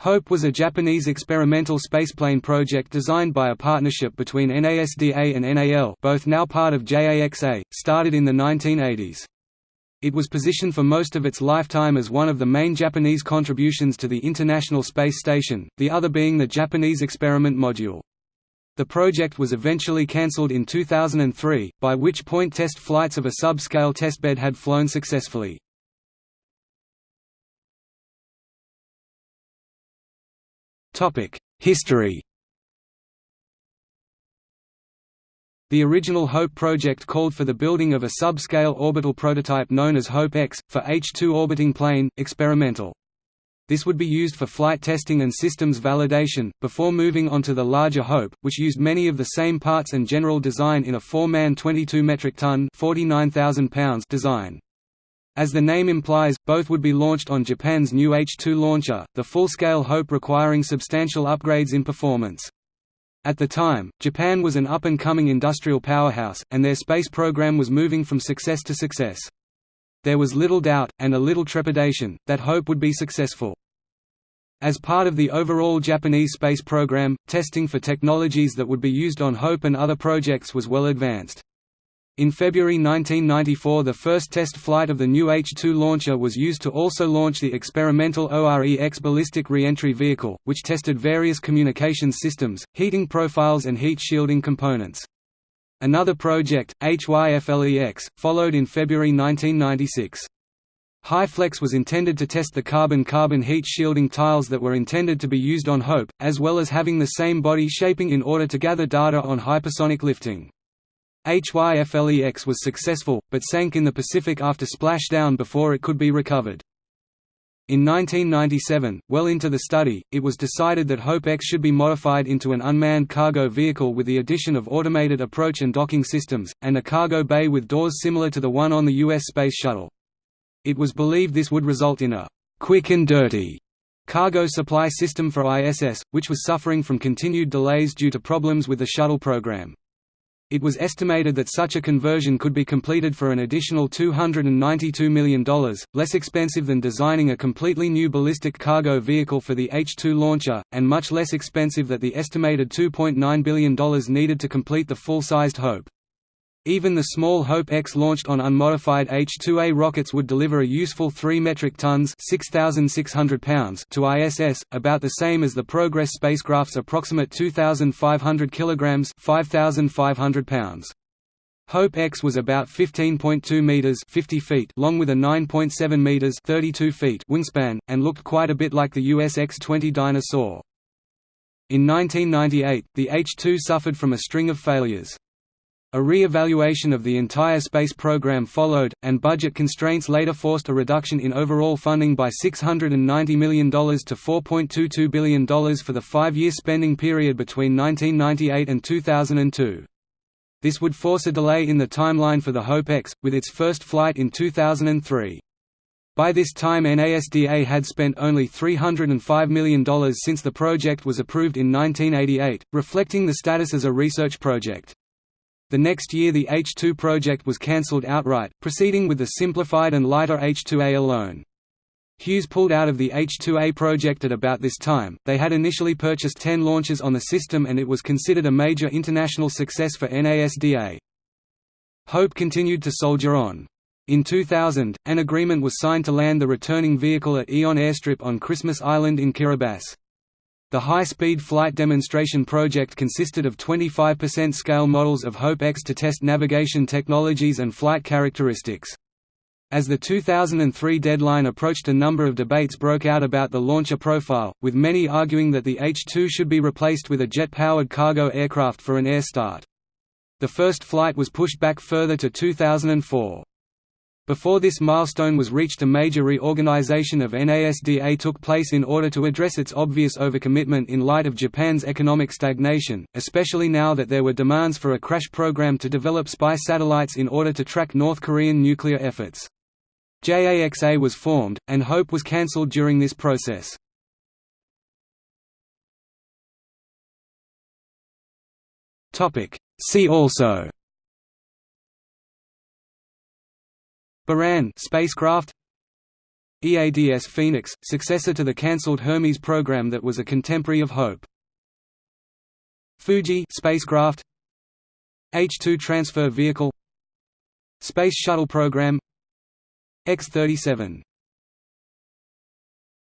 HOPE was a Japanese experimental spaceplane project designed by a partnership between NASDA and NAL both now part of JAXA, started in the 1980s. It was positioned for most of its lifetime as one of the main Japanese contributions to the International Space Station, the other being the Japanese Experiment Module. The project was eventually cancelled in 2003, by which point test flights of a sub-scale testbed had flown successfully. History The original HOPE project called for the building of a sub-scale orbital prototype known as HOPE-X, for H-2 orbiting plane, experimental. This would be used for flight testing and systems validation, before moving on to the larger HOPE, which used many of the same parts and general design in a four-man 22 metric ton design. As the name implies, both would be launched on Japan's new H-2 launcher, the full-scale HOPE requiring substantial upgrades in performance. At the time, Japan was an up-and-coming industrial powerhouse, and their space program was moving from success to success. There was little doubt, and a little trepidation, that HOPE would be successful. As part of the overall Japanese space program, testing for technologies that would be used on HOPE and other projects was well advanced. In February 1994 the first test flight of the new H-2 launcher was used to also launch the experimental ORE-X ballistic re-entry vehicle, which tested various communications systems, heating profiles and heat shielding components. Another project, HYFLE-X, followed in February 1996. HyFlex was intended to test the carbon-carbon heat shielding tiles that were intended to be used on HOPE, as well as having the same body shaping in order to gather data on hypersonic lifting. HYFLE-X was successful, but sank in the Pacific after splashdown before it could be recovered. In 1997, well into the study, it was decided that HOPE-X should be modified into an unmanned cargo vehicle with the addition of automated approach and docking systems, and a cargo bay with doors similar to the one on the U.S. Space Shuttle. It was believed this would result in a «quick and dirty» cargo supply system for ISS, which was suffering from continued delays due to problems with the shuttle program. It was estimated that such a conversion could be completed for an additional $292 million, less expensive than designing a completely new ballistic cargo vehicle for the H-2 launcher, and much less expensive than the estimated $2.9 billion needed to complete the full-sized HOPE. Even the small HOPE-X launched on unmodified H-2A rockets would deliver a useful 3 metric tons 6,600 pounds to ISS, about the same as the Progress spacecraft's approximate 2,500 kilograms 5,500 pounds. HOPE-X was about 15.2 meters 50 feet long with a 9.7 meters 32 feet wingspan, and looked quite a bit like the US X-20 Dyna-Soar. In 1998, the H-2 suffered from a string of failures. A re-evaluation of the entire space program followed, and budget constraints later forced a reduction in overall funding by $690 million to $4.22 billion for the five-year spending period between 1998 and 2002. This would force a delay in the timeline for the HOPE-X, with its first flight in 2003. By this time NASDA had spent only $305 million since the project was approved in 1988, reflecting the status as a research project. The next year the H-2 project was cancelled outright, proceeding with the simplified and lighter H-2A alone. Hughes pulled out of the H-2A project at about this time. They had initially purchased 10 launches on the system and it was considered a major international success for NASDA. Hope continued to soldier on. In 2000, an agreement was signed to land the returning vehicle at Aeon Airstrip on Christmas Island in Kiribati. The high-speed flight demonstration project consisted of 25% scale models of HOPE-X to test navigation technologies and flight characteristics. As the 2003 deadline approached a number of debates broke out about the launcher profile, with many arguing that the H-2 should be replaced with a jet-powered cargo aircraft for an air start. The first flight was pushed back further to 2004. Before this milestone was reached a major reorganization of NASDA took place in order to address its obvious overcommitment in light of Japan's economic stagnation, especially now that there were demands for a crash program to develop spy satellites in order to track North Korean nuclear efforts. JAXA was formed, and HOPE was cancelled during this process. See also Buran spacecraft. EADS Phoenix, successor to the cancelled Hermes program that was a contemporary of HOPE. Fuji spacecraft. H-2 transfer vehicle. Space Shuttle program. X-37